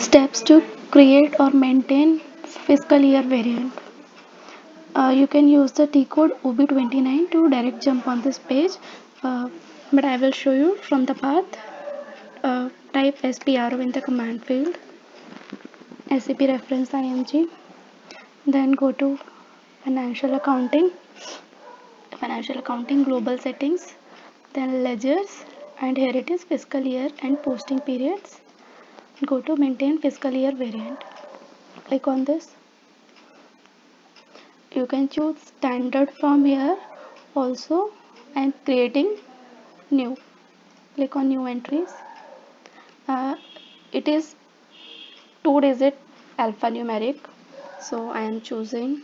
steps to create or maintain fiscal year variant. Uh, you can use the T code OB29 to direct jump on this page uh, but I will show you from the path. Uh, type SPRO in the command field SAP reference IMG then go to financial accounting financial accounting global settings then ledgers and here it is fiscal year and posting periods go to maintain fiscal year variant. Click on this. You can choose standard from here also and creating new. Click on new entries. Uh, it is two digit alphanumeric so I am choosing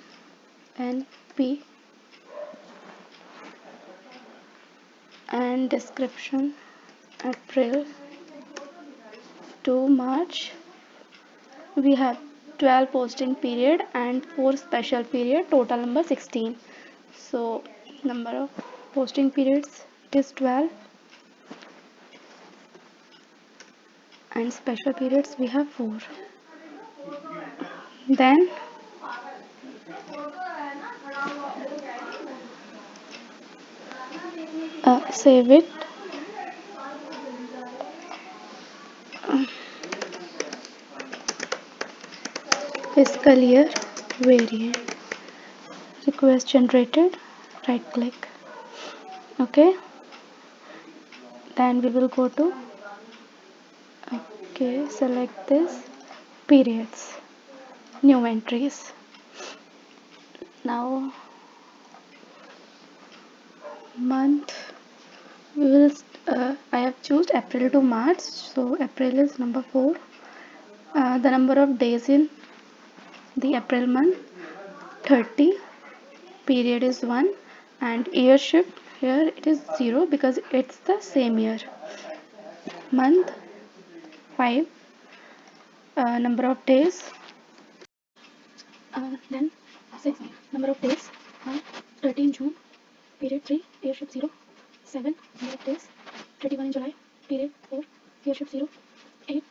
NP and description April to March we have 12 posting period and 4 special period total number 16 so number of posting periods is 12 and special periods we have 4 then uh, save it fiscal year variant. Request generated right click okay. Then we will go to okay select this periods new entries. Now month we will uh, I have choose April to March so April is number 4 uh, the number of days in the April month 30 period is 1 and year shift here it is 0 because it's the same year. Month 5 uh, number of days uh, then 6 number of days uh, 13 June period 3 year shift 0 7 number of days 31 in July period 4 year shift 0 8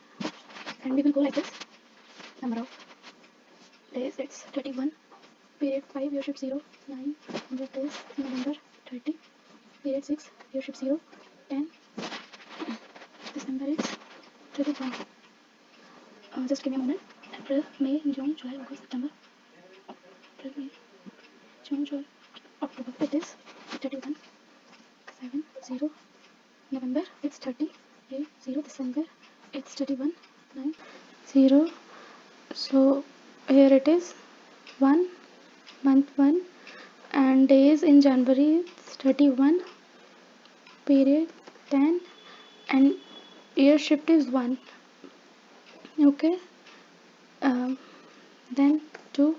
and we will go like this number of days it's 31 period 5 year shift 0 9 100 days November 30 period 6 year shift 0 10 December is 31 uh, just give me a moment. April May June July August September. April May June July October. It is 31 7 0 November it's 30 8 0 December it's 31 9 0 so here it is. 1 month 1 and days in January 31 period 10 and year shift is 1 okay. Um, then 2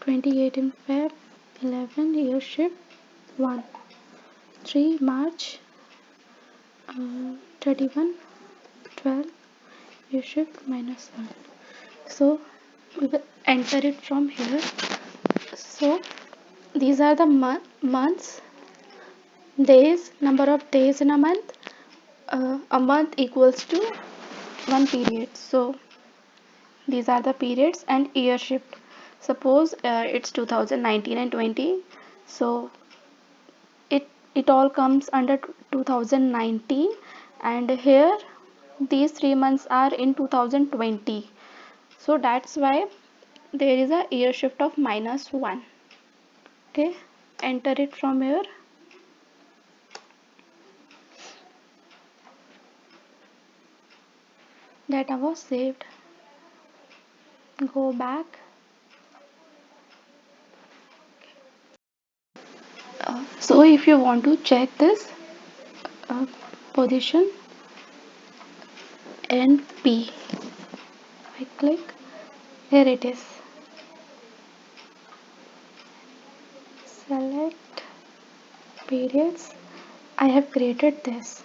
28 in Feb 11 year shift 1 3 March uh, 31 12 year shift minus 1 so enter it from here. So these are the months. Days number of days in a month. Uh, a month equals to one period. So these are the periods and year shift suppose uh, it's 2019 and 20 so it it all comes under 2019 and here these three months are in 2020 so that's why there is a year shift of minus 1 okay enter it from here. Data was saved. Go back. Uh, so if you want to check this uh, position NP I click. Here it is. Select periods. I have created this